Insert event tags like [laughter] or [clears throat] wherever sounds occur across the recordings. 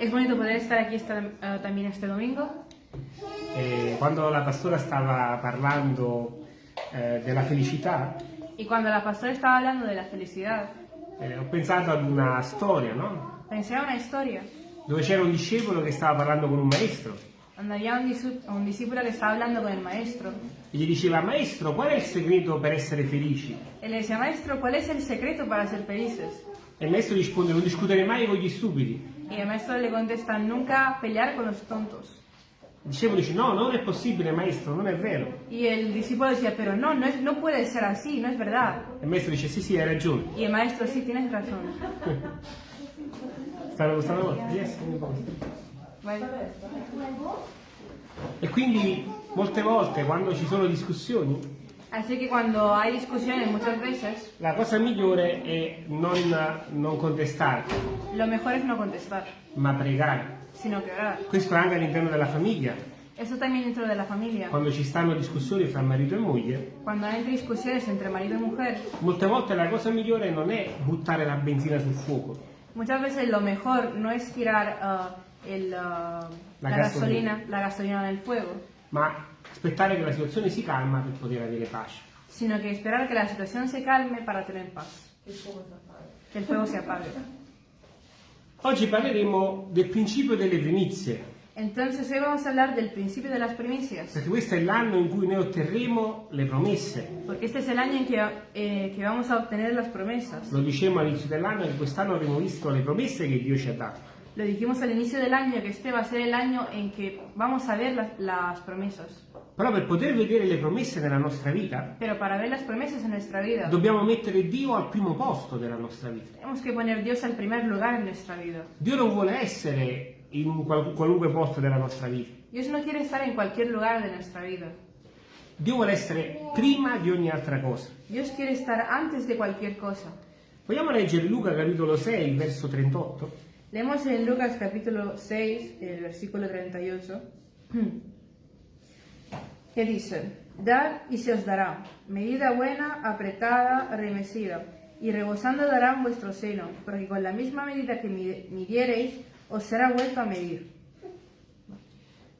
Es bonito poder estar aquí esta- eh, también este domingo. E quando la pastora stava parlando eh, della felicità, Y cuando la pastora estaba hablando de la felicidad, eh, ho pensato ad una storia, no? pensé a una historia Dove c'era un discepolo che stava parlando con un maestro donde había un, disu- un discípulo que estaba hablando con el maestro. e gli diceva, maestro, qual è il segreto per essere felici? Él le decía, maestro, ¿cuál es el secreto para ser felices? E il maestro risponde, non discutere mai con gli stupidi. Y el maestro le contesta, nunca pelear con los tontos. Il discepolo dice, no, non è possibile, maestro, non è vero. Y el discípulo decía, pero no, no, es, no puede ser así, no es verdad. E il maestro dice, sì, sì, hai ragione. Y el maestro, sí, tienes razón. [laughs] Stanno, stanno, yes. E quindi molte volte quando ci sono discussioni, Así que cuando hay discusiones muchas veces, la cosa migliore è non, non contestare, lo mejor es no contestar, ma pregare. sino que orar. Questo anche all'interno della famiglia, Eso también dentro de la familia. quando ci stanno discussioni fra marito e moglie, Cuando hay discusiones entre marido y mujer, molte volte la cosa migliore non è buttare la benzina sul fuoco, muchas veces lo mejor no es tirar ah, el, ah, La la, gasolina. gasolina, la gasolina en el fuego, ma aspettare che la situazione si calma per poter avere pace. sino que esperar que la situación se calme para tener paz. Que el fuego se apague. Oggi parleremo del principio delle primizie, Entonces hoy vamos a hablar del principio de las primicias, perché questo è l'anno in cui noi otterremo le promesse. porque este es el año en que, eh, que vamos a obtener las promesas. Lo dicevamo all'inizio dell'anno che quest'anno avremo visto le promesse che Dio ci ha dato. Lo dijimos al inicio del año que este va a ser el año en que vamos a ver las, las promesas. Però per poter vedere le promesse nella nostra vita, Pero para ver las promesas en nuestra vida, dobbiamo mettere Dio al primo posto della nostra vita. tenemos que poner Dios al primer lugar en nuestra vida. Dio non vuole essere in qual- qualunque posto della nostra vita. Dios no quiere estar en cualquier lugar de nuestra vida. Dio vuole essere prima di ogni altra cosa. Dios quiere estar antes de cualquier cosa. Vogliamo leggere Luca capitolo 6, verso 38? Leemos en Lucas capítulo 6, el versículo 38, [clears throat] que dice, Dad y se os dará, medida buena, apretada, remesida, y rebosando darán vuestro seno, porque con la misma medida que mi- midiereis, os será vuelto a medir.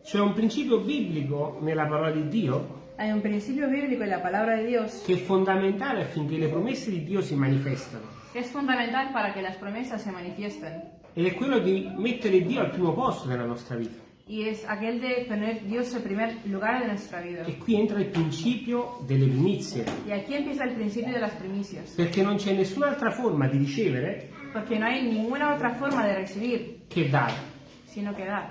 C'è un principio biblico nella parola di Dio Hay un principio bíblico en la palabra de Dios che è fondamentale affinché le promesse di Dio si manifestano. que es fundamental para que las promesas se manifiesten, Ed è quello di mettere Dio al primo posto della nostra vita. Y es aquel de poner Dios en primer lugar de nuestra vida. E qui entra il principio delle primizie, Y aquí empieza el principio de las primicias. perché non c'è nessun'altra forma di ricevere Porque no hay ninguna otra forma de recibir, che dare. sino que dar.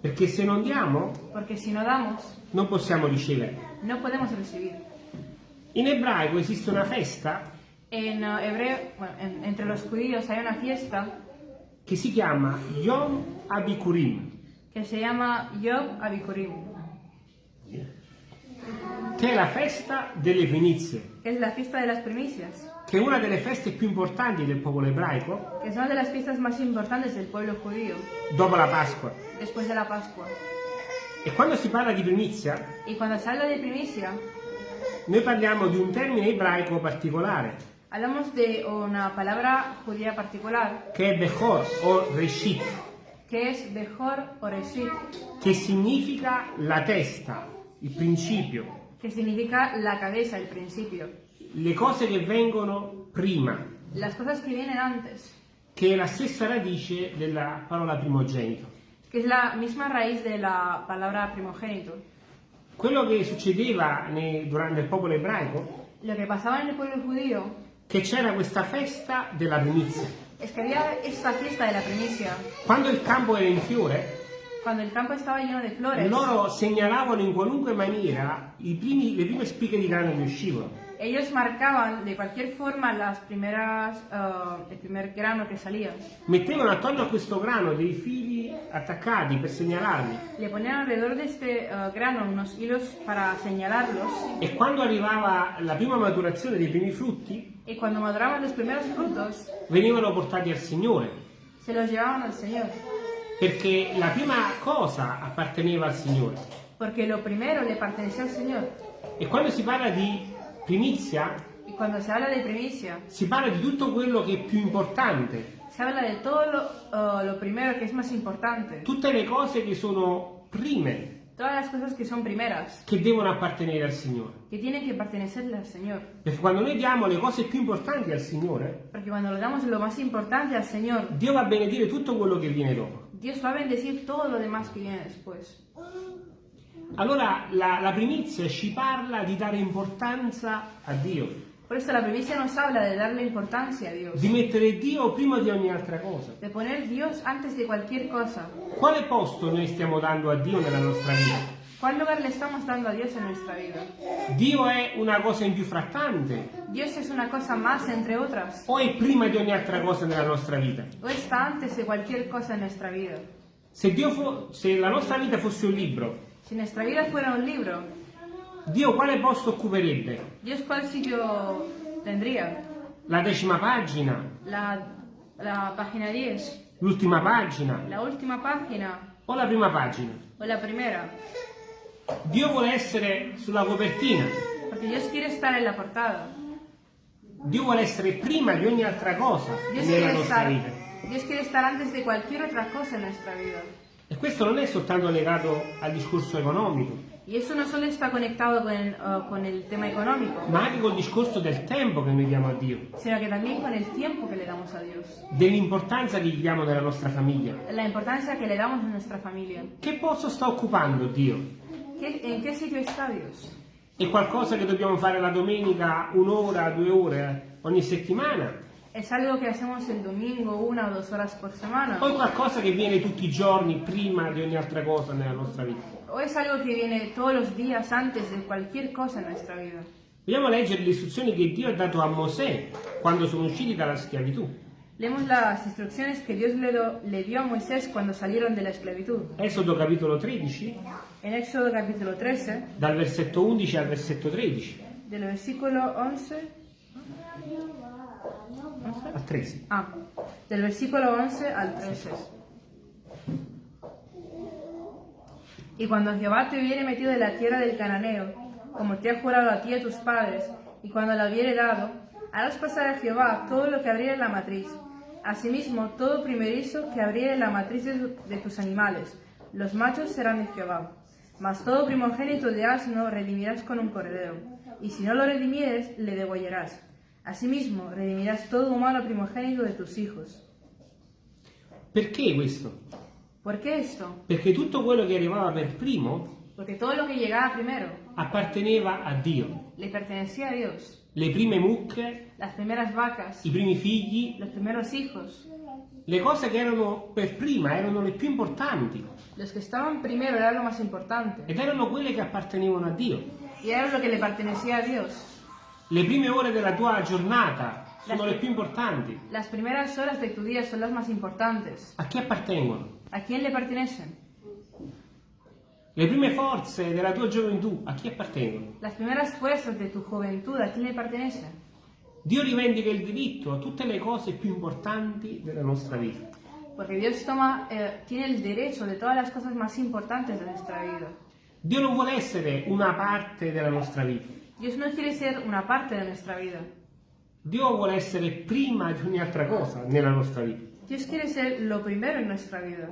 Perché se non diamo, Porque si no damos, non possiamo ricevere. no podemos recibir. In ebraico esiste una festa En hebreo, bueno, en- entre los judíos hay una fiesta che si chiama Yom Abikurim, que se llama Yom Abikurim, che è la festa delle primizie, es la fiesta de las primicias, che è una delle feste più importanti del popolo ebraico. Que es una de las fiestas más importantes del pueblo judío, dopo la Pasqua. después de la Pascua. E quando si parla di primizia, Y cuando se habla de primicia, noi parliamo di un termine ebraico particolare, hablamos de una palabra judía particular, che è Bechor o Reshit, que es Bejor o Reshit, che significa la testa, il principio, que significa la cabeza, el principio. le cose che vengono prima, Las cosas que vienen antes, che è la stessa radice della parola primogenito. que es la misma raíz de la palabra primogénito. Quello che succedeva ne- durante il popolo ebraico, Lo que pasaba en el pueblo judío che c'era questa festa della primizia. Es que había esta fiesta de la primicia. Quando il campo era in fiore, Cuando el campo estaba lleno de flores, loro segnalavano in qualunque maniera i primi- le prime spighe di grano che uscivano. ellos marcaban de cualquier forma las primeras, ah, el primer grano que salía. Mettevano attorno a questo grano dei fili attaccati per segnalarli Le ponían alrededor de este ah, grano unos hilos para señalarlos e quando arrivava la prima maturazione dei primi frutti y cuando maduraban los primeros frutos venivano portati al Signore se los llevaban al Señor. perché la prima cosa apparteneva al Signore. Porque lo primero le pertenecía al Señor. E quando si parla di primizia Y cuando se habla de primicia, si parla di tutto quello che è più importante Se habla de todo lo, uh, lo primero que es más importante, tutte le cose che sono prime, todas las cosas que son primeras, che devono appartenere al Signore. que tienen que pertenecerle al Señor. Perché quando noi diamo le cose più importanti al Signore, Porque cuando le damos lo más importante al Señor, Dio va a benedire tutto quello che viene dopo. Dios va a bendecir todo lo demás que viene después. Allora la, la primizia ci parla di dare importanza a Dio, Por eso la primicia nos habla de darle importancia a Dios, di mettere Dio prima di ogni altra cosa. de poner Dios antes de cualquier cosa. Quale posto noi stiamo dando a Dio nella nostra vita? ¿Cuál lugar le estamos dando a Dios en nuestra vida? Dio è una cosa in più frattante Dios es una cosa más entre otras, o è prima di ogni altra cosa nella nostra vita? o está antes de cualquier cosa en nuestra vida. Se, Dio fo- se la nostra vita fosse un libro, Si nuestra vida fuera un libro, Dio quale posto occuperebbe? Dios cuál sitio tendría? La decima pagina? La, la página 10, L'ultima pagina? la última página O la prima pagina? o la primera. Dio vuole essere sulla copertina, Porque Dios quiere estar en la portada. Dio vuole essere prima di ogni altra cosa Dios nella nostra estar, vita. Dios quiere estar antes de cualquier otra cosa en nuestra vida. E questo non è soltanto legato al discorso economico, Y eso no solo está conectado con el, uh, con el tema económico, ma anche col discorso del tempo che noi diamo a Dio, sino que también con el tiempo que le damos a Dios. dell'importanza che gli diamo nella nostra famiglia. La importancia que le damos a nuestra familia. Che posto sta occupando Dio? ¿Qué- ¿En qué sitio está Dios? È qualcosa che dobbiamo fare la domenica un'ora, due ore ogni settimana? ¿Es algo que hacemos el domingo una o dos horas por semana? O è qualcosa che viene tutti i giorni prima di ogni altra cosa nella nostra vita? ¿O es algo que viene todos los días antes de cualquier cosa en nuestra vida? Vogliamo leggere le istruzioni che Dio ha dato a Mosè quando sono usciti dalla schiavitù. Leemos las instrucciones que Dios le, do- le dio a Moisés cuando salieron de la esclavitud. Esodo capitolo 13, En Éxodo capítulo 13, dal versetto 11 al versetto 13. del versículo 11, Al 13. ah, del versículo 11 al 13. Y cuando Jehová te hubiere metido de la tierra del cananeo, como te ha jurado a ti y a tus padres, y cuando la hubiere dado, harás pasar a Jehová todo lo que abriere la matriz. Asimismo, todo primerizo que abriere la matriz de, de tus animales, los machos serán de Jehová. Mas todo primogénito de asno redimirás con un cordero, y si no lo redimieres, le degollarás. Asimismo, redimirás todo humano primogénito de tus hijos. ¿Por qué esto? Perché tutto quello che arrivava per primo primero apparteneva a Dio. le pertenecía a Dios. Le prime mucche, Las vacas, i primi figli, hijos, le cose che erano per prima erano le più importanti primero era ed erano quelle che appartenevano a Dio. A. Le prime ore della tua giornata sono le più importanti. Las las. A chi appartengono? ¿A quién le pertenecen? Le prime forze della tua gioventù a chi appartengono? Las primeras fuerzas de tu juventud, ¿a quién le pertenecen? Dio rivendica il diritto a tutte le cose più importanti della nostra vita. Porque Dios toma, eh, tiene el derecho de todas las cosas más importantes de nuestra vida. Dio non vuole essere una parte della nostra vita. Dios no quiere ser una parte de nuestra vida. Dio vuole essere prima di ogni altra cosa nella nostra vita. Dios quiere ser lo primero en nuestra vida.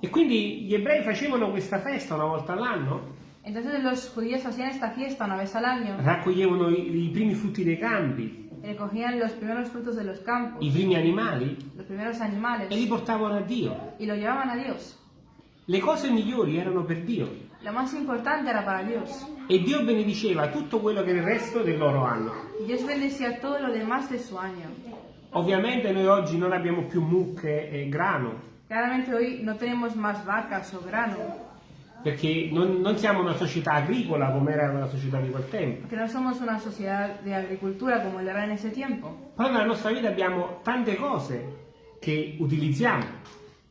E quindi gli ebrei facevano questa festa una volta all'anno, Entonces los judíos hacían esta fiesta una vez al año raccoglievano i, i primi frutti dei campi, recogían los primeros frutos de los campos, i primi animali los primeros e li animales portavano a Dio. y lo llevaban a Dios. Le cose migliori erano per Dio Lo más importante era para Dios. e Dio benediceva tutto quello che era il resto del loro anno. Dios bendecía todo lo demás de su año. Ovviamente noi oggi non abbiamo più mucche e grano, Claramente hoy no tenemos más vacas o grano, perché non, non siamo una società agricola come era la società di quel tempo. porque no somos una sociedad de agricultura como lo era en ese tiempo. Però nella nostra vita abbiamo tante cose che utilizziamo.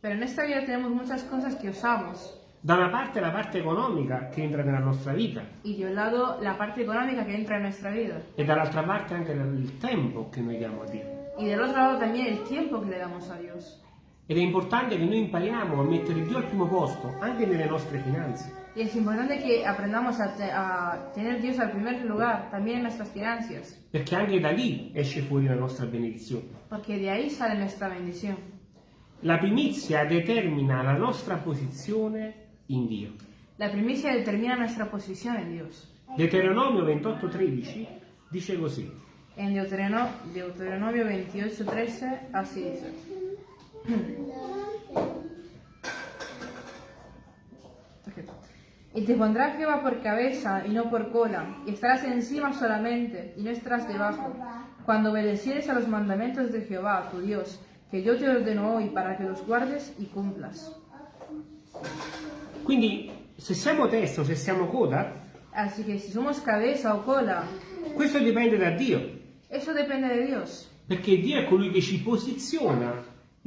Pero en esta vida tenemos muchas cosas que usamos. Da una parte la parte economica che entra nella nostra vita Y de un lado la parte económica que entra en nuestra vida. e dall'altra parte anche il tempo che noi diamo a Dio. Y del otro lado también el tiempo que le damos a Dios. Ed è importante che noi impariamo a mettere Dio al primo posto, anche nelle nostre finanze. Y es importante que aprendamos a, te- a tener Dios al primer lugar, también en nuestras finanzas, Perché anche da lì esce fuori la nostra benedizione. porque de ahí sale nuestra bendición. La primizia determina la nostra posizione in Dio. La primicia determina nuestra posición en Dios. Deuteronomio 28:13 dice così. En Deuterono- Deuteronomio 28:13 así dice. Y te pondrá Jehová por cabeza y no por cola, y estarás encima solamente y no estarás debajo, cuando obedecieres a los mandamientos de Jehová, tu Dios, que yo te ordeno hoy para que los guardes y cumplas. Quindi se siamo testa o se siamo coda, Así que si somos cabeza o cola, questo dipende da Dio. eso depende de Dios, Perché Dio è colui che ci posiziona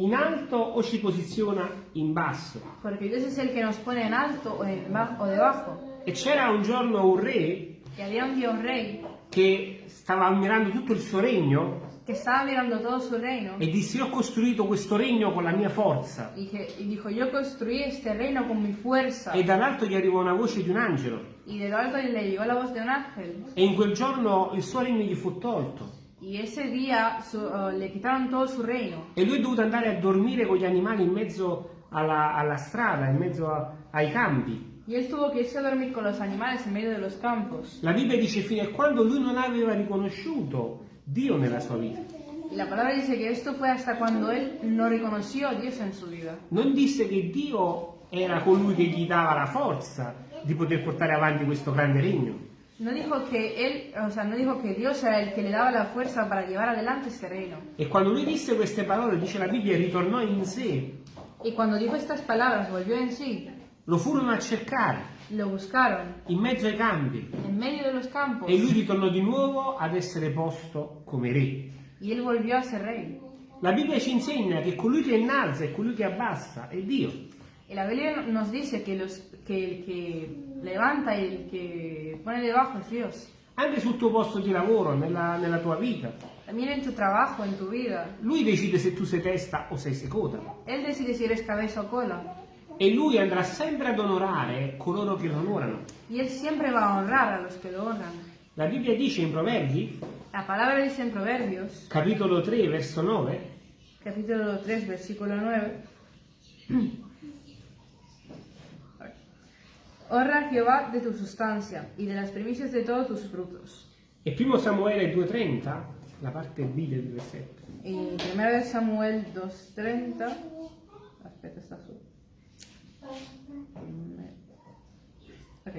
in alto o ci posiziona in basso. porque Dios es el que nos pone en alto o, en o debajo. E c'era un giorno un re Y había un Dios rey che stava ammirando tutto il suo regno que estaba mirando todo su reino e disse io ho costruito questo regno con la mia forza. y, que- y dijo, yo construí este reino con mi fuerza. E dall'alto gli arrivò una voce di un angelo Y de lo alto le llegó la voz de un ángel. e in quel giorno il suo regno gli fu tolto Y ese día su- uh, le quitaron todo su reino. e lui è dovuto andare a dormire con gli animali in mezzo alla, alla strada, in mezzo a- ai campi. Y él tuvo que irse a dormir con los animales en medio de los campos. La Bibbia dice fino a quando lui non aveva riconosciuto Dio nella sua vita. La palabra dice que esto fue hasta cuando él no reconoció a Dios en su vida. Non disse che Dio era colui che gli dava la forza di poter portare avanti questo grande regno. No dijo que él, o sea, no dijo que Dios era el que le daba la fuerza para llevar adelante este reino. E quando lui disse queste parole, dice la Bibbia, ritornò in sé, Y cuando dijo estas palabras, volvió en sí, lo furono a cercare lo buscaron in mezzo ai campi en medio de los campos. e lui ritornò di nuovo ad essere posto come re. Y él volvió a ser rey. La Bibbia ci insegna che colui che innalza e colui che abbassa è Dio. Y la Biblia nos dice que, los, que que levanta el que pone debajo es Dios. Anche sul tuo posto di lavoro, nella, nella tua vita. También en tu trabajo, en tu vida. Lui decide se tu sei testa o sei secoda. Él decide si eres cabeza o cola. E lui andrà sempre ad onorare coloro che lo onorano. Y él siempre va a honrar a los que lo honran. La Bibbia dice in Proverbi, La palabra dice en Proverbios, capitolo 3, verso 9, capítulo 3, versículo 9. [clears throat] Honra a Jehová de tu sustancia y de las primicias de todos tus frutos. e 1 Samuele 2,30, la parte B del versetto. Y 1 de Samuel 2.30. Aspetta, sta su. Ok.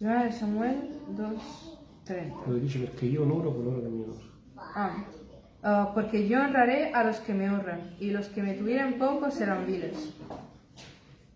1 de Samuel 2.30. Lo dice perché io onoro coloro che mi onorano. Ah. Ah, porque yo honraré a los que me honran, y los que me tuvieran poco serán viles.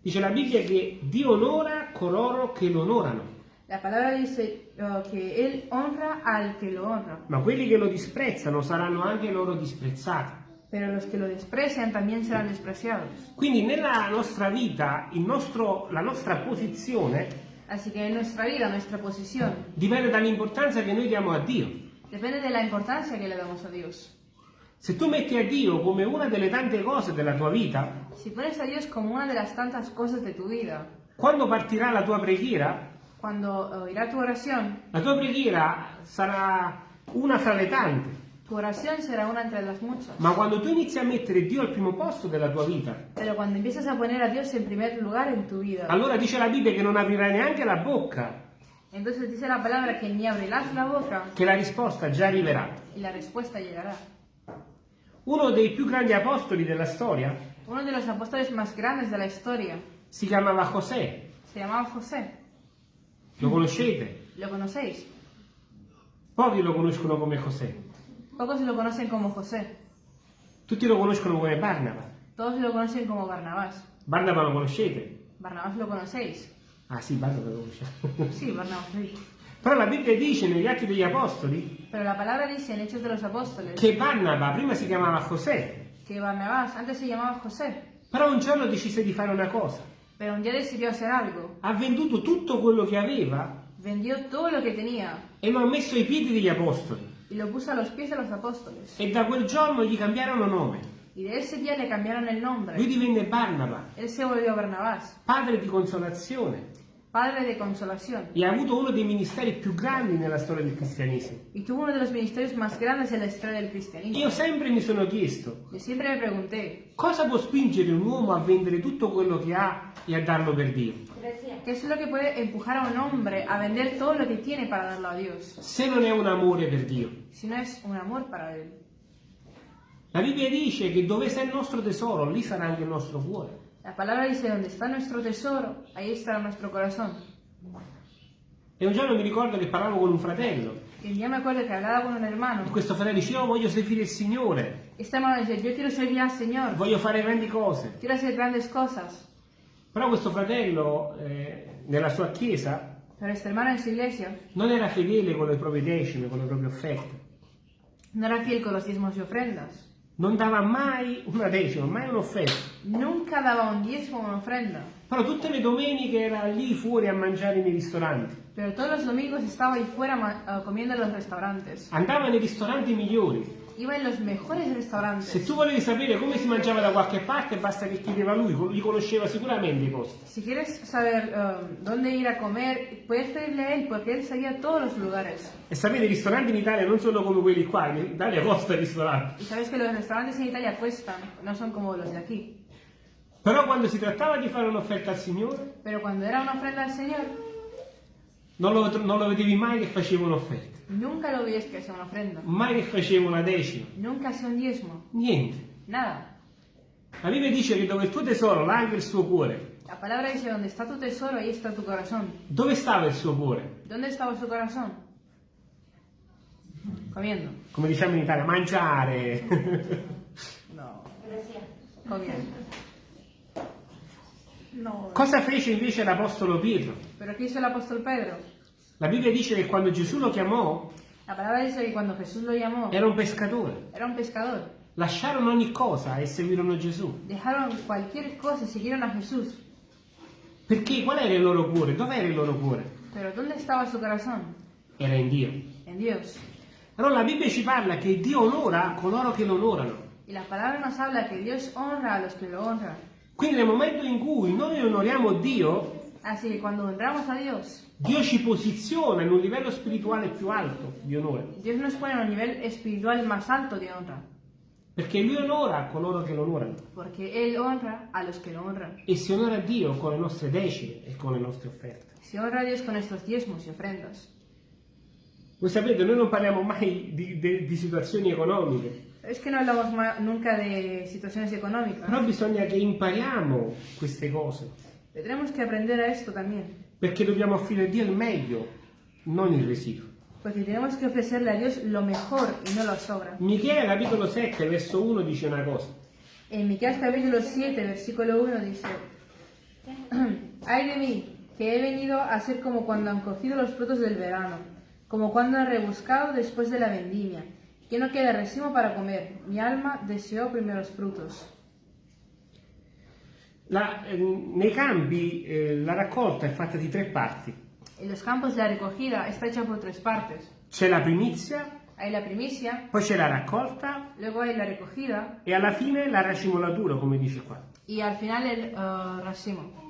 Dice la Bibbia che Dio onora coloro che lo onorano, La palabra dice ah, que Él honra al que lo honra, ma quelli che lo disprezzano saranno anche loro disprezzati. pero los que lo desprecian también serán despreciados. Quindi nella nostra vita il nostro- la nostra posizione Así que en nuestra vida, nuestra posición, dipende dall'importanza che noi diamo a Dio. depende de la importancia que le damos a Dios. Se tu metti a Dio come una delle tante cose della tua vita, tu vida, quando partirà la tua preghiera, cuando oirá tu oración, la tua preghiera sarà una fra le tante. tu oración será una entre las muchas. Ma quando tu inizi a mettere Dio al primo posto della tua vita, Pero cuando empiezas a poner a Dios en primer lugar en tu vida, allora dice la Bibbia che non aprirai neanche la bocca, entonces dice la palabra que ni abrirás la boca che la risposta già arriverà. y la respuesta llegará. Uno dei più grandi apostoli della storia Uno de los apóstoles más grandes de la historia si chiamava José. se llamaba José. Lo conoscete? ¿Lo conocéis? Pochi lo conoscono come José. Pocos lo conocen como José. Tutti lo conoscono come Barnaba. Todos lo conocen como Barnabás. Barnaba lo conoscete? Barnabás lo conocéis. Ah sì, Barnaba lo conosciamo. Sí, Barnabás. sí. Però la Bibbia dice negli Atti degli Apostoli Pero la palabra dice en Hechos de los Apóstoles che Barnaba prima si chiamava José, que Barnabás antes se llamaba José, però un giorno decise di fare una cosa. pero un día decidió hacer algo. Ha venduto tutto quello che aveva Vendió todo lo que tenía e lo ha messo ai piedi degli Apostoli. y lo puso a los pies de los apóstoles. E da quel giorno gli cambiarono nome. Y de ese día le cambiaron el Lui nombre. divenne Barnaba, Él se volvió Barnabás, padre di consolazione, padre de consolación. e ha avuto uno dei ministeri più grandi nella storia del cristianesimo. Y tuvo uno de los ministerios más grandes en la historia del cristianismo. Io sempre mi sono chiesto, Yo siempre me pregunté, cosa può spingere un uomo a vendere tutto quello che ha e a darlo per Dio? ¿qué es lo que puede empujar a un hombre a vender todo lo que tiene para darlo a Dios? Se non è un amore per Dio. Si no es un amor para Él. La Bibbia dice che dove sta il nostro tesoro, lì sarà anche il nostro cuore. La palabra dice, donde está nuestro tesoro, ahí estará nuestro corazón. E un giorno mi ricordo che parlavo con un fratello. Y día me acuerdo que hablaba con un E hermano. questo fratello diceva, io voglio servire il Signore, Este hermano dice, yo quiero servir al Señor, voglio fare grandi cose. quiero hacer grandes cosas. Però questo fratello, eh, nella sua chiesa, iglesia non era fedele con le proprie decime, con le proprie offerte. no era fiel con los diezmos y ofrendas. Non dava mai una decima, mai un'offerta. Nunca daba un diezmo o una ofrenda. Però tutte le domeniche era lì fuori a mangiare nei ristoranti. Pero todos los domingos estaba ahí fuera ma- eh, comiendo en los restaurantes. Andava nei ristoranti migliori. Iba en los mejores Se restaurantes. tu volevi sapere come si mangiava da qualche parte, basta che chiedeva lui, lui conosceva sicuramente i posti. Quieres saber eh, dónde ir a comer, puedes pedirle a él porque él sabía todos los lugares. E sapete, i ristoranti in Italia non sono come quelli qua, in Italia costa il ristorante. Y sabes que los restaurantes en Italia cuestan, no son como los de aquí. Però quando si trattava di fare un'offerta al Signore, Pero cuando era una ofrenda al Señor, non lo, non lo vedevi mai che faceva un'offerta, nunca lo veías que hacía una ofrenda. mai che faceva una decima, Nunca hacía un diezmo. niente. Nada. La Bibbia dice che dove il tuo tesoro, là anche il suo cuore. La palabra dice, donde está tu tesoro, ahí está tu corazón. Dove stava il suo cuore? ¿Dónde estaba su corazón? Comiendo. Come diciamo in Italia, mangiare. No. Comiendo. No. Cosa fece invece l'Apostolo Pietro? ¿Pero qué hizo el apóstol Pedro? La Bibbia dice che quando Gesù lo chiamò, La palabra dice que cuando Jesús lo llamó, era un pescatore. era un pescador. Lasciarono ogni cosa e seguirono Gesù. Dejaron cualquier cosa y siguieron a Jesús. Perché qual era il loro cuore? Dov'era il loro cuore? Pero ¿dónde estaba su corazón? Era in Dio. En Dios. Allora la Bibbia ci parla che Dio onora coloro che lo onorano. Y la palabra nos habla que Dios honra a los que lo honran. Quindi nel momento in cui noi onoriamo Dio, Así que cuando honramos a Dios, Dio ci posiziona in un livello spirituale più alto di onore. Dios nos pone en un nivel espiritual más alto de honra. Perché Lui onora coloro che lo onorano. Porque Él honra a los que lo honran. E si onora Dio con le nostre decime e con le nostre offerte. Se honra a Dios con nuestros diezmos y ofrendas. Voi sapete, noi non parliamo mai di, di- di situazioni economiche, Es que no hablamos nunca de situaciones económicas. però bisogna che impariamo queste cose, tenemos que aprender a esto también. perché dobbiamo offrire a Dio il meglio, non il residuo. Porque tenemos que ofrecerle a Dios lo mejor y no lo sobra. Michele capitolo 7 verso 1 dice una cosa. En Miqueas capítulo 7, versículo 1 dice, [clears throat] Ay de mí, que he venido a ser como cuando han cogido los frutos del verano, como cuando han rebuscado después de la vendimia, que no queda racimo para comer. Mi alma deseó primeros frutos. La- eh, nei campi eh, la raccolta è fatta di tre parti. En los campos la recogida está hecha por tres partes. C'è la primizia, Hay la primicia, poi c'è la raccolta luego hay la recogida e alla fine la racimolatura, come dice qua. y al final el eh, racimo.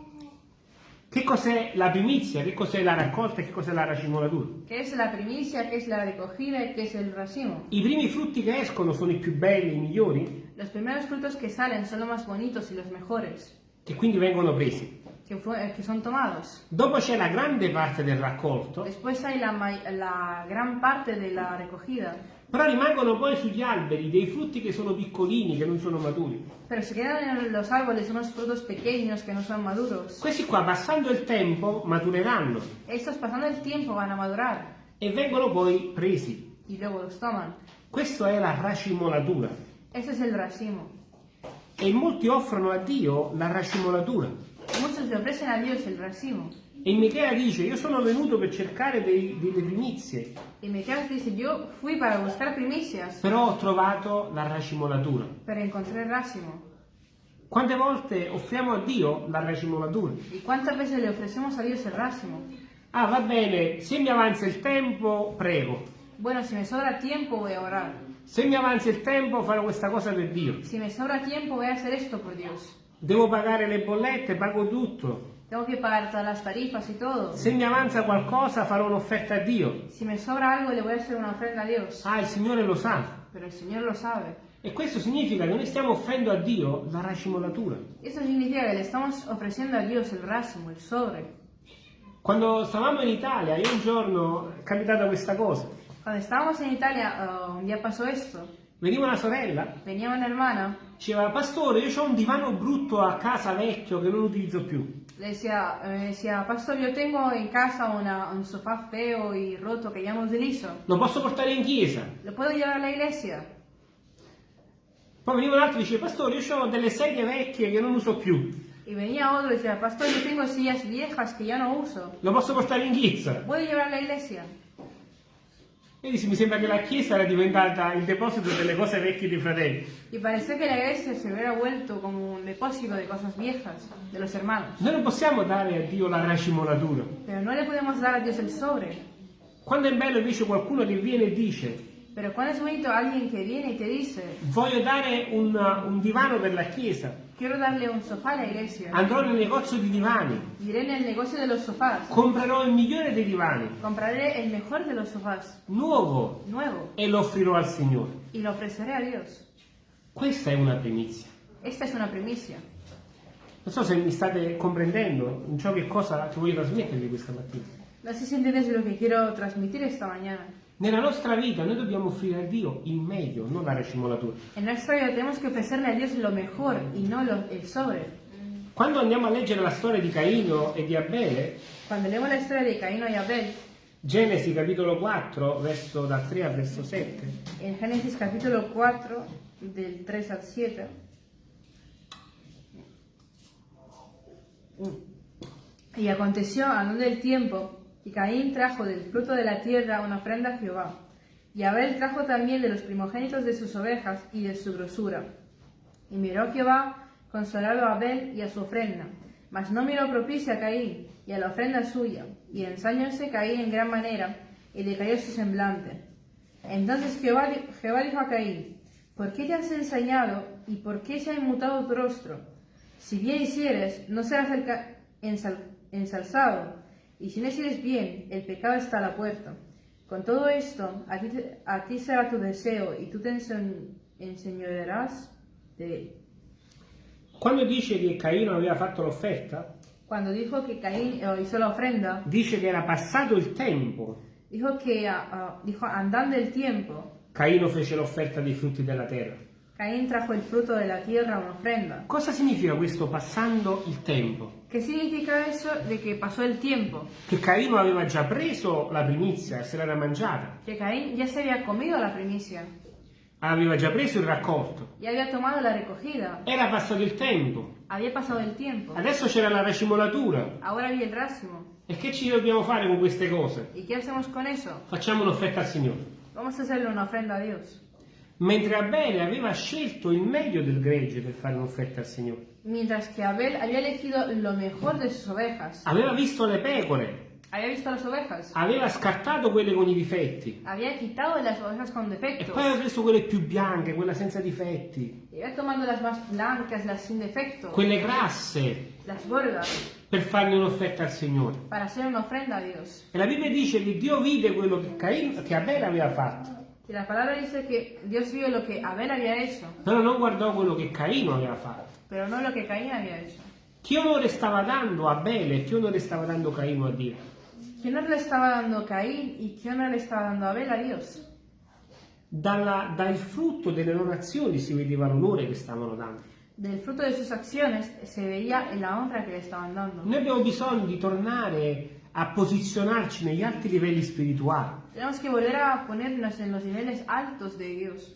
Che cos'è la primizia? Che cos'è la raccolta e che cos'è la racimolatura? ¿Qué es la primicia? ¿Qué es la recogida? ¿Y qué es el racimo? I primi frutti che escono sono i più belli, i migliori, Los primeros frutos que salen son los más bonitos y los mejores, che quindi vengono presi. fu- eh, que son tomados. Dopo c'è la grande parte del raccolto, Después hay la, la gran parte de la recogida, però rimangono poi sugli alberi dei frutti che sono piccolini, che non sono maturi. pero se quedan en los árboles unos frutos pequeños que no son maduros. Questi qua, passando il tempo, matureranno Estos pasando el tiempo van a madurar e vengono poi presi. y luego los toman. Questa è la racimolatura. Ese es el racimo. E molti offrono a Dio la racimolatura. Muchos le ofrecen a Dios el racimo. E Michea dice, io sono venuto per cercare dei- delle primizie, Y Miqueas dice, yo fui para buscar primicias, però ho trovato la racimolatura. pero encontré el racimo. Quante volte offriamo a Dio la racimolatura? ¿Y cuántas veces le ofrecemos a Dios el racimo? Ah, va bene, se mi avanza il tempo, prego. Bueno, si me sobra tiempo voy a orar. Se mi avanza il tempo farò questa cosa per Dio. Si me sobra tiempo, voy a hacer esto por Dios. Devo pagare le bollette, pago tutto. Tengo que pagar todas las tarifas y todo. Se mi avanza qualcosa farò un'offerta a Dio. Si me sobra algo, le voy a hacer una ofrenda a Dios. Ah, il Signore lo sa. Pero el Señor lo sabe. E questo significa che noi stiamo offrendo a Dio la racimolatura. Esto significa que le estamos ofreciendo a Dios el racimo, el sobre. Quando stavamo in Italia, io un giorno è capitata questa cosa. Cuando estábamos en Italia, uh, un día pasó esto. Veniva una sorella, Venía una hermana, diceva, pastore, io ho un divano brutto a casa vecchio che non utilizzo più. Le decía, eh, decía, pastor, yo tengo en casa una- un sofá feo y roto que ya no utilizo. Lo posso portare in chiesa? ¿Lo puedo llevar a la iglesia? Poi veniva un altro e diceva, pastore, io ho delle sedie vecchie che non uso più. Y venía otro y decía, pastor, yo tengo sillas viejas que ya no uso. Lo posso portare in chiesa? ¿Lo puedo llevar a la iglesia? E dice, mi sembra che la chiesa era diventata il deposito delle cose vecchie dei fratelli. Y pareció que la iglesia se hubiera vuelto como un depósito de cosas viejas de los hermanos. Noi non possiamo dare a Dio la racimolatura. Pero no le podemos dar a Dios el sobre. Quando è bello invece qualcuno che viene e dice, Pero cuando es bonito alguien que viene y te dice, voglio dare un, un divano per la chiesa, quiero darle un sofá a la iglesia. andrò nel negozio di divani, Iré en el negocio de los sofás. comprerò il migliore dei divani, Compraré el mejor de los sofás, nuovo, nuevo, e lo offrirò al Signore. y lo ofreceré a Dios. Questa è una primizia. Esta es una primicia. Non so se mi state comprendendo in ciò che cosa ti voglio trasmettervi questa mattina. No sé si entiendes lo que quiero transmitir esta mañana. Nella nostra vita noi dobbiamo offrire a Dio il meglio, non la racimolatura. En nuestra vida tenemos que ofrecerle a Dios lo mejor y no lo- el sobre. Quando andiamo a leggere la storia di Caino e di Abele, Cuando leemos la historia de Caín y Abel, Genesi capitolo 4, verso dal 3 al verso 7, en Génesis capítulo 4, del 3 al 7, y aconteció andando el tiempo, y Caín trajo del fruto de la tierra una ofrenda a Jehová, y Abel trajo también de los primogénitos de sus ovejas y de su grosura. Y miró Jehová consolado a Abel y a su ofrenda, mas no miró propicia a Caín y a la ofrenda suya, y ensañóse Caín en gran manera, y decayó su semblante. Entonces Jehová, Jehová dijo a Caín, ¿por qué te has ensañado y por qué se ha inmutado tu rostro? Si bien hicieres, no serás ensalzado, y si no hicieres bien, el pecado está a la puerta. Con todo esto, a ti, te- a ti será tu deseo, y tú te ense- enseñorearás de él. quando dice che Caino aveva fatto l'offerta, Cuando dijo que Caín eh, hizo la ofrenda, dice che era passato il tempo. dijo que ah, ah, dijo andando el tiempo, Caino fece l'offerta dei frutti della terra. Caín trajo el fruto de la tierra una ofrenda. Cosa significa questo passando il tempo? ¿Qué significa eso de que pasó el tiempo? Che Caino aveva già preso la primizia se l'era mangiata, Que Caín ya se había comido la primicia, aveva già preso il raccolto, ya había tomado la recogida, era passato il tempo, había pasado el tiempo, adesso c'era la racimolatura. ahora había el racimo. E che ci dobbiamo fare con queste cose? ¿Y qué hacemos con eso? Facciamo un'offerta al Signore. Vamos a hacerle una ofrenda a Dios. Mentre Abele aveva scelto il meglio del gregge per fare un'offerta al Signore. Mientras que Abel había elegido lo mejor de sus ovejas, Aveva visto le pecore, había visto las ovejas, aveva scartato quelle con i difetti. había quitado las ovejas con E defectos, poi aveva preso quelle più bianche, quella senza difetti, y había tomado las más blancas, las sin defecto, quelle grasse, las gordas, per farne un'offerta al Signore. para hacer una ofrenda a Dios. E la Bibbia dice che Dio vide quello che, Caino, che Abele aveva fatto, Y la palabra dice que Dios vio lo que Abel había hecho, però non guardò quello che Caino aveva fatto. pero no lo que Caín había hecho. Che onore stava dando Abele e che onore stava dando Caino a Dio? ¿Qué honor le estaba dando Caín y qué honor le estaba dando Abel a Dios? Dalla- dal frutto delle loro azioni si vedeva l'onore che stavano dando. Del fruto de sus acciones se veía en la honra que le estaban dando. Noi abbiamo bisogno di tornare a posizionarci negli alti livelli spirituali, Tenemos que volver a ponernos en los niveles altos de Dios.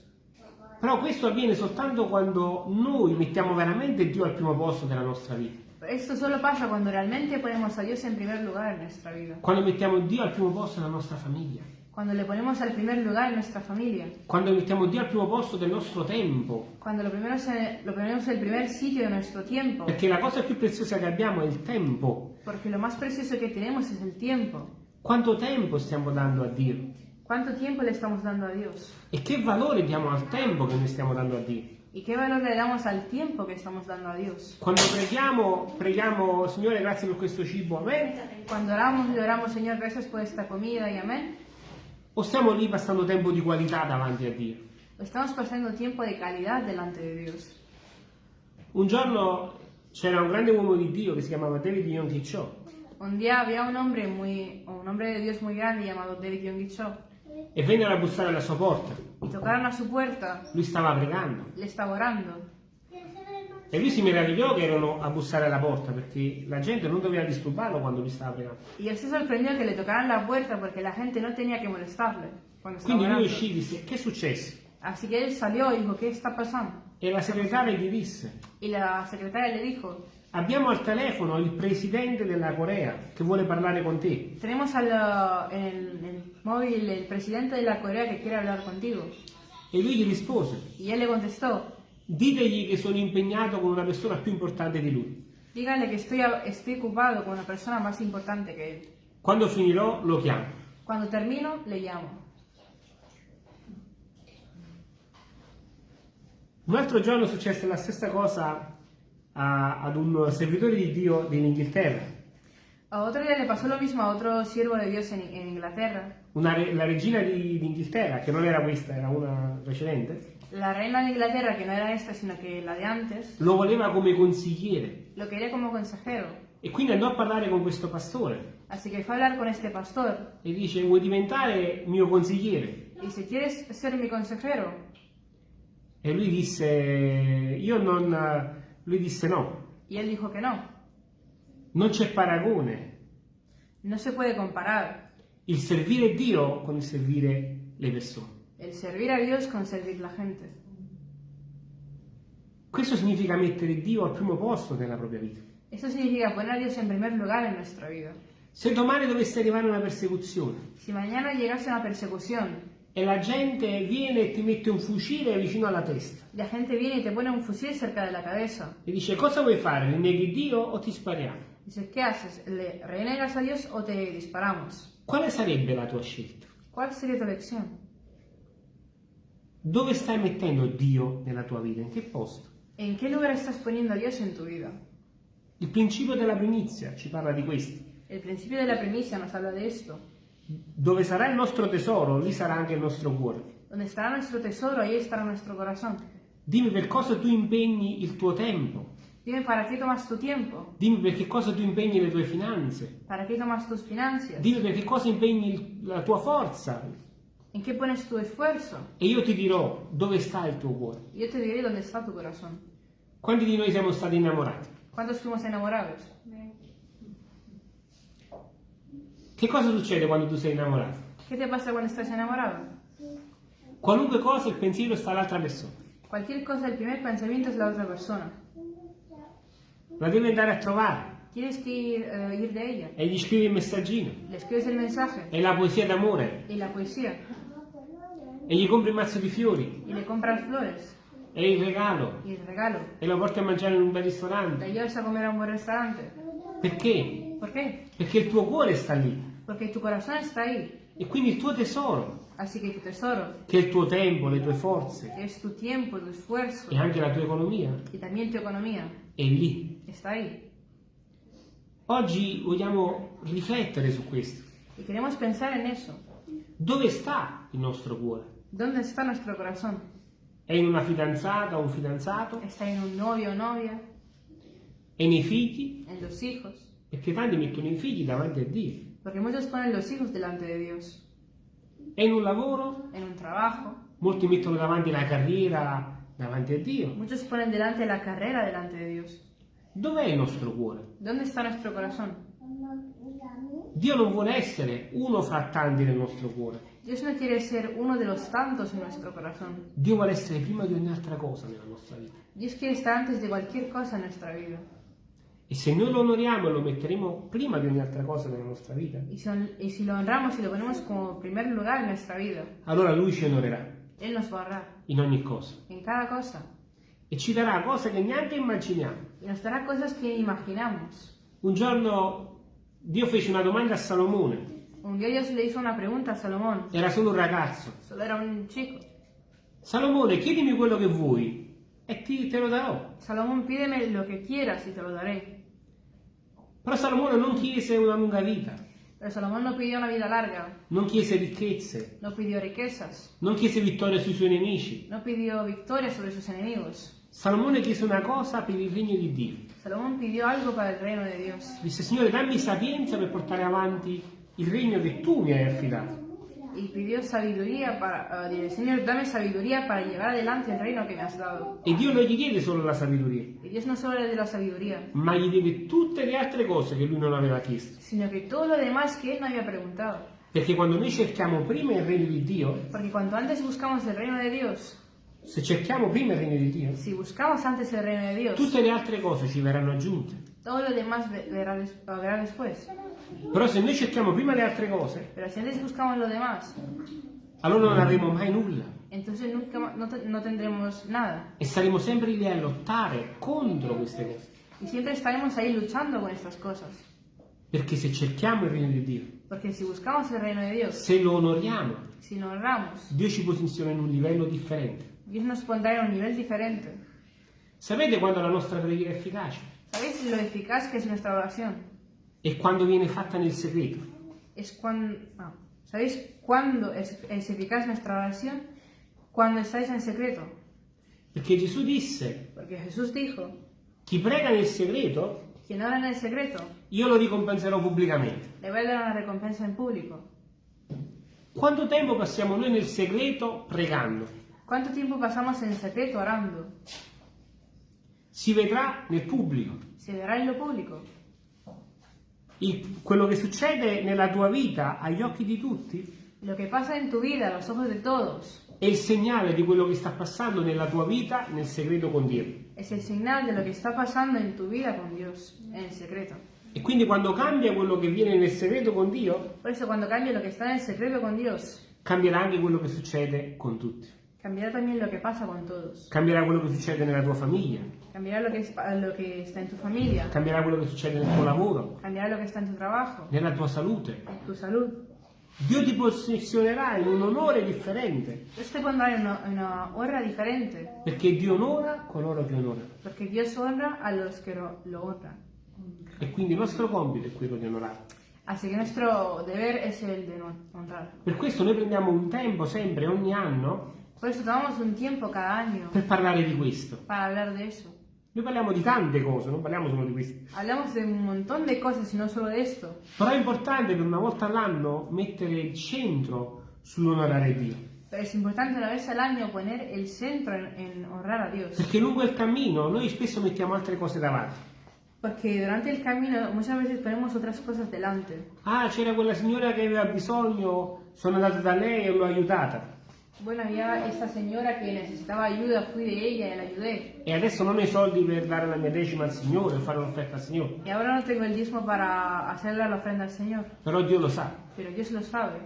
però questo avviene soltanto quando noi mettiamo veramente Dio al primo posto della nostra vita, Esto solo pasa cuando realmente ponemos a Dios en primer lugar en nuestra vida. quando mettiamo Dio al primo posto della nostra famiglia, Cuando le ponemos al primer lugar en nuestra familia. quando mettiamo Dio al primo posto del nostro tempo, Cuando lo, primero se- lo ponemos en el primer sitio de nuestro tiempo. perché la cosa più preziosa che abbiamo è il tempo. Porque lo más precioso que tenemos es el tiempo. Quanto tempo stiamo dando a Dio? ¿Cuánto tiempo le estamos dando a Dios? E che valore diamo al tempo che noi stiamo dando a Dio? ¿Y qué valor le damos al tiempo que estamos dando a Dios? Quando preghiamo, preghiamo, Signore, grazie per questo cibo, amen? Cuando oramos, le oramos, Señor, gracias por esta comida y amén. O stiamo lì passando tempo di qualità davanti a Dio? O estamos pasando tiempo de calidad delante de Dios. Un giorno c'era un grande uomo di Dio che si chiamava David Yonggi Cho Un día había un hombre muy, un hombre de Dios muy grande llamado David Yonggi Cho e vennero a bussare alla sua porta. y tocaron a su puerta, Lui stava pregando le estaba orando e lui si meravigliò che erano a bussare alla porta perché la gente non doveva disturbarlo quando lui stava pregando. y él se sorprendió que le tocaran la puerta porque la gente no tenía que molestarle cuando estaba Quindi lui orando. uscì e disse: Che è successo? Así que él salió y dijo, ¿qué está pasando? E la segretaria gli disse: Y la secretaria le dijo, Abbiamo al telefono il presidente della Corea che vuole parlare con te. tenemos al, en el, el móvil el presidente de la Corea que quiere hablar contigo. E lui gli rispose: Y él le contestó, Ditegli che sono impegnato con una persona più importante di lui. díganle que estoy, estoy ocupado con una persona más importante que él. Quando finirò lo chiamo. Cuando termino, le llamo. Un altro giorno successe la stessa cosa a- ad un servitore di Dio dell'Inghilterra. A otro día le pasó lo mismo a otro siervo de Dios en, en Inglaterra. Una re- la regina di- d'Inghilterra, che non era questa, era una precedente, La reina de Inglaterra, que no era esta, sino que la de antes, lo voleva come consigliere. lo quería como consejero. E quindi andò a parlare con questo pastore Así que fue a hablar con este pastor e dice: Vuoi diventare mio consigliere? y dice, ¿quieres ser mi consejero? E lui disse: Io non. Lui disse no, Y él dijo que no. non c'è paragone No se puede comparar il servire Dio con il servire le persone. el servir a Dios con servir la gente. Questo significa mettere Dio al primo posto nella propria vita. Eso significa poner a Dios en primer lugar en nuestra vida. Se domani dovesse arrivare una persecuzione Si mañana llegase una persecución, e la gente viene e ti mette un fucile vicino alla testa la gente viene y te pone un fusil cerca de la cabeza. e dice cosa vuoi fare? Rinneghi Dio o ti spariamo? Dices, ¿qué haces? ¿Le renegas a Dios o te disparamos? Quale sarebbe la tua scelta? ¿Cuál sería tu elección? Dove stai mettendo Dio nella tua vita? In che posto? ¿En qué lugar estás poniendo a Dios en tu vida? Il principio della primizia ci parla di questo. El principio de la primicia nos habla de esto. Dove sarà il nostro tesoro, lì sarà anche il nostro cuore. Donde estará nuestro tesoro, ahí estará nuestro corazón. Dimmi per cosa tu impegni il tuo tempo. Dime, ¿para qué tomas tu tiempo? Dimmi per che cosa tu impegni le tue finanze. ¿Para qué tomas tus finanzas? Dimmi per che cosa impegni il- la tua forza. ¿En qué pones tu esfuerzo? E io ti dirò dove sta il tuo cuore. Y yo te diré dónde está tu corazón. Quanti di noi siamo stati innamorati? ¿Cuántos fuimos enamorados? Che cosa succede quando tu sei innamorato? ¿Qué te pasa cuando estás enamorado? Qualunque cosa il pensiero sta all'altra persona. Cualquier cosa, el primer pensamiento es la otra persona. La devi andare a trovare Tienes que ir, eh, ir de ella. e gli scrivi il messaggino Le escribes el mensaje e la poesia d'amore y la poesía e gli compri un mazzo di fiori y le compras flores e il regalo y el regalo. e lo porti a mangiare in un bel La ristorante. llevas a comer a un buen restaurante. Perché? ¿Por qué? Perché il tuo cuore sta lì Porque tu corazón está ahí. e quindi il tuo tesoro, Así que tu tesoro, che è il tuo tempo, le tue forze es tu tiempo, tu esfuerzo e anche la tua economia, y también tu economía, è lì. está ahí. Oggi vogliamo riflettere su questo. Y queremos pensar en eso. Dove sta il nostro cuore? ¿Dónde está nuestro corazón? È in una fidanzata o un fidanzato? ¿Está en un novio o novia? È nei figli? ¿En los hijos? Perché tanti mettono i figli davanti a Dio. Porque muchos ponen los hijos delante de Dios. In un lavoro? En un trabajo. Molti mettono davanti la carriera davanti a Dio. Muchos ponen delante la carrera delante de Dios. Dov'è il nostro cuore? ¿Dónde está nuestro corazón? Dio non vuole essere uno fra tanti nel nostro cuore. Dios no quiere ser uno de los tantos en nuestro corazón. Dio vuole essere prima di ogni altra cosa nella nostra vita. Dios quiere estar antes de cualquier cosa en nuestra vida. E se noi lo onoriamo e lo metteremo prima di ogni altra cosa nella nostra vita, Y, son- y si lo honramos y lo ponemos como primer lugar en nuestra vida, allora Lui ci onorerà Él nos va a honrar in ogni cosa. en cada cosa. E ci darà cose che neanche immaginiamo. Y nos dará cosas que imaginamos. Un giorno Dio fece una domanda a Salomone. Un día Dios le hizo una pregunta a Salomón. Era solo un ragazzo. Solo era un chico. Salomone, chiedimi quello che vuoi e ti, te lo darò. Salomón, pídeme lo que quieras y te lo daré. Però Salomone non chiese una lunga vita, Pero Salomón no pidió una vida larga, non chiese ricchezze, no pidió riquezas, non chiese vittoria sui suoi nemici. no pidió victoria sobre sus enemigos. Salomone chiese una cosa per il regno di Dio. Salomón pidió algo para el reino de Dios Disse, Signore, dammi sapienza per portare avanti il regno che tu mi hai affidato. Y pidió sabiduría para, ah, dile, Señor, dame sabiduría para llevar adelante el reino que me has dado. E Dio non gli diede solo la sabiduria, Y Dios no solo le dio la sabiduría, ma gli diede tutte le altre cose che lui non aveva chiesto. sino que todo lo demás que él no había preguntado. Perché quando noi cerchiamo prima il regno di Dio, Porque cuanto antes buscamos el reino de Dios, se cerchiamo prima il regno di Dio, si buscamos antes el reino de Dios, tutte le altre cose ci verranno aggiunte. todo lo demás ve- verá, des- lo verá después. Però se noi cerchiamo prima le altre cose, Pero si antes buscamos lo demás, allora non avremo mai nulla entonces nunca ma- no, te- no tendremos nada. e saremo sempre lì a lottare contro queste cose. Y siempre estaremos ahí luchando con estas cosas. Perché se cerchiamo il regno di Dio, Porque si buscamos el reino de Dios, se lo onoriamo, si lo honramos, Dio ci posiziona in un livello differente. Dios nos pondrá en un nivel diferente. Sapete quando la nostra preghiera è efficace? ¿Sabéis lo eficaz que es nuestra oración? È quando viene fatta nel segreto. Es cuando... ¿Sabéis cuándo es, es eficaz nuestra oración? Cuando estáis en secreto. Perché Gesù disse, Porque Jesús dijo, chi prega nel segreto, quien ora en el secreto, io lo ricompenserò pubblicamente. le va a dar una recompensa en público. Quanto tempo passiamo noi nel segreto pregando? ¿Cuánto tiempo pasamos en secreto orando? Si vedrà nel pubblico. Se verá en lo público. Il- quello che succede nella tua vita agli occhi di tutti Lo que pasa en tu vida a los ojos de todos è il segnale di quello che sta passando nella tua vita nel segreto con Dio. es el señal de lo que está pasando en tu vida con Dios, en el secreto. E quindi quando cambia quello che viene nel segreto con Dio, Por eso cuando cambie lo que está en el secreto con Dios, cambierà anche quello che succede con tutti. cambiará también lo que pasa con todos. Cambierà quello che succede nella tua famiglia, Cambiará lo que, es- lo que está en tu familia, cambierà quello che succede nel tuo lavoro, cambiará lo que está en tu trabajo, nella tua salute. tu salud. Dio ti posizionerà in un onore differente, Dios te pondrá en una, una honra diferente, perché Dio onora coloro che onora. porque Dios honra a los que lo, lo honran. E quindi il nostro compito è quello di onorare. Así que nuestro deber es el de honrar. Per questo noi prendiamo un tempo sempre, ogni anno, Por eso tomamos un tiempo cada año per parlare di questo. para hablar de eso. Noi parliamo di tante cose, non parliamo solo di questo. Hablamos de un montón de cosas y no solo de esto. Però è importante per una volta all'anno mettere il centro sull'onorare Dio. Pero es importante una vez al año poner el centro en, en honrar a Dios. Perché lungo il cammino noi spesso mettiamo altre cose davanti. Porque durante el camino muchas veces ponemos otras cosas delante. Ah, c'era quella signora che aveva bisogno, sono andato da lei e l'ho aiutata. Bueno, había esta señora que necesitaba ayuda, fui de ella y la ayudé. E adesso non ho i soldi per dare la mia decima al Signore, fare un'offerta al Signore. Y ahora no tengo el diezmo para hacerle la ofrenda al Señor. Però Dio lo sa. Pero Dios lo sabe.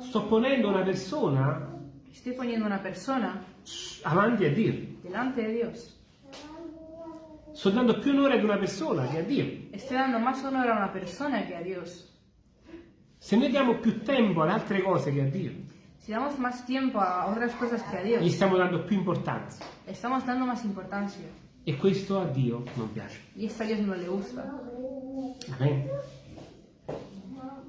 Sto ponendo una persona Estoy poniendo una persona avanti a Dio. delante de Dios. Sto dando più onore ad una persona che a Dio. Estoy dando más honor a una persona que a Dios. Se noi diamo più tempo ad altre cose che a Dio, Si damos más tiempo a otras cosas que a gli Dios, stiamo dando più importanza. le estamos dando más importancia. E questo a Dio non piace. Y esto a Dios no le gusta. Amen.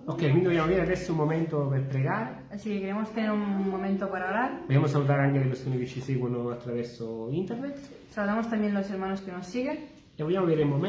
Ok, quindi dobbiamo avere adesso un momento per pregare. Así que queremos tener un momento para orar. Vogliamo salutare anche le persone che ci seguono attraverso internet. Saludamos también los hermanos que nos siguen. E vogliamo avere un momento.